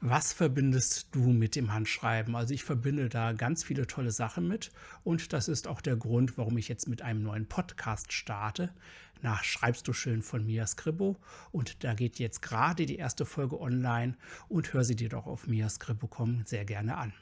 Was verbindest du mit dem Handschreiben? Also ich verbinde da ganz viele tolle Sachen mit und das ist auch der Grund, warum ich jetzt mit einem neuen Podcast starte. Nach Schreibst du schön von Mia Scribbo und da geht jetzt gerade die erste Folge online und hör sie dir doch auf miascribbo.com sehr gerne an.